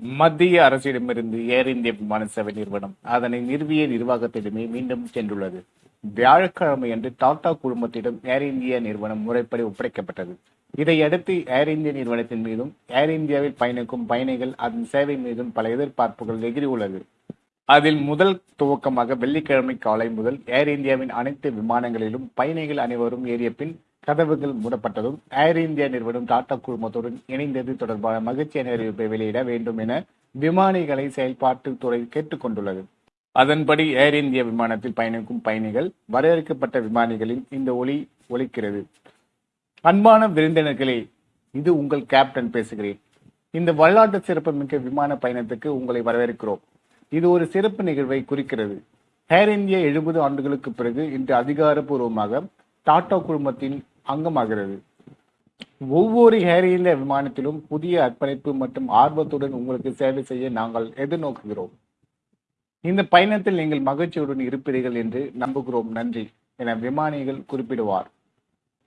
மத்திய அரசிடமிருந்து ஏர் இந்திய விமான சேவை நிறுவனம் அதனை நிறுவிய நிர்வாகத்திடமே மீண்டும் சென்றுள்ளது. வியாழக்கிழமை அன்று டாடா குழுமத்திடம் ஏர் இந்தியா நிறுவனம் முறைப்படி ஒப்படைக்கப்பட்டது. இதையடுத்து ஏர் இந்திய நிறுவனத்தின் மீதும் ஏர் இந்தியாவில் பயணிக்கும் பயணிகள் அதன் சேவை மீதும் பல எதிர்பார்ப்புகள் எகிரியுள்ளது அதில் முதல் துவக்கமாக வெள்ளிக்கிழமை காலை முதல் ஏர் இந்தியாவின் அனைத்து விமானங்களிலும் பயணிகள் அனைவரும் ஏறிய பின் கதவுகள் மூடப்பட்டதும் ஏர் இந்தியா நிறுவனம் டாடா குழுமத்துடன் இணைந்தது தொடர்பான மகிழ்ச்சியான அறிவிப்பை வெளியிட வேண்டும் என விமானிகளை செயல்பாட்டு துறை கேட்டுக்கொண்டுள்ளது அதன்படி ஏர் இந்தியா விமானத்தில் பயணிக்கும் பயணிகள் வரையறுக்கப்பட்ட விமானிகளின் இந்த ஒலி ஒலிக்கிறது. அன்பான விருந்தினர்களே இது உங்கள் கேப்டன் பேசுகிறேன். இந்த வரலாற்று சிறப்புமிக்க விமான பயணத்துக்கு உங்களை வரவேற்கிறோம். இது ஒரு சிறப்பு நிகழ்வை குறிக்கிறது. ஏர் இந்தியா எழுபது ஆண்டுகளுக்கு பிறகு இன்று அதிகாரப்பூர்வமாக டாடா குழுமத்தின் அங்கமாகிறது. ஒவ்வொரு ஹேரியில இந்தியா விமானத்திலும் புதிய அர்ப்பணிப்பு மற்றும் ஆர்வத்துடன் உங்களுக்கு சேவை செய்ய நாங்கள் எதிர்நோக்குகிறோம். இந்த பயணத்தில் நீங்கள் மகிழ்ச்சியுடன் இருப்பீர்கள் என்று நம்புகிறோம். நன்றி. என விமானிகள் குறிப்பிடுவார்.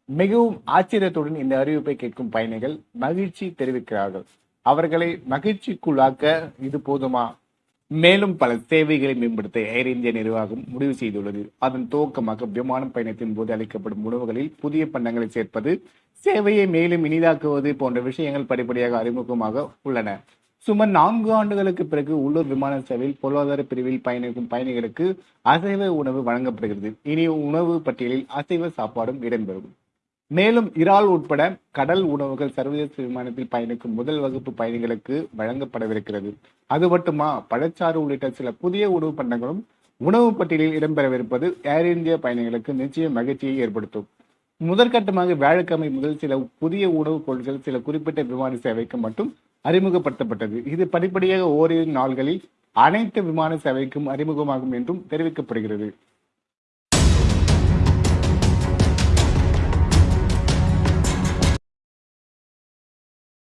மிகவும் ஆச்சரியத்துடன் இந்த அறிவிப்பை கேட்கும் பயணிகள் மகிழ்ச்சி தெரிவிக்கிறார்கள். அவர்களை மகிழ்ச்சிக்குள்ளாக்க இது போதுமா? மேலும் பல சேவைகளை மேம்படுத்த ஏர் இந்தியா நிர்வாகம் முடிவு செய்துள்ளது. அதன் துவக்கமாக விமான பயணத்தின் போது அளிக்கப்படும் உணவுகளில் புதிய பண்டங்களை சேர்ப்பது சேவையை மேலும் இனிதாக்குவது போன்ற விஷயங்கள் படிப்படியாக அறிமுகமாக உள்ளன. சுமார் நான்கு ஆண்டுகளுக்கு பிறகு உள்ளூர் விமான சேவையில் பொருளாதார பிரிவில் பயணிக்கும் பயணிகளுக்கு அசைவ உணவு வழங்கப்படுகிறது. இனி உணவு பட்டியலில் அசைவ சாப்பாடும் இடம்பெறும். மேலும் இறால் உட்பட கடல் உணவுகள் சர்வதேச விமானத்தில் பயணிக்கும் முதல் வகுப்பு பயணிகளுக்கு வழங்கப்படவிருக்கிறது. அது மட்டுமா? பழச்சாறு உள்ளிட்ட சில புதிய உணவு பண்டங்களும் உணவு பட்டியலில் இடம்பெறவிருப்பது ஏர் இந்தியா பயணிகளுக்கு நிச்சயம் மகிழ்ச்சியை ஏற்படுத்தும். முதற்கட்டமாக வியாழக்கிழமை முதல் சில புதிய உணவுப் பொருட்கள் சில குறிப்பிட்ட விமான சேவைக்கு மட்டும் அறிமுகப்படுத்தப்பட்டது. இது படிப்படியாக ஓரிரு நாள்களில் அனைத்து விமான சேவைக்கும் அறிமுகமாகும் என்றும் தெரிவிக்கப்படுகிறது.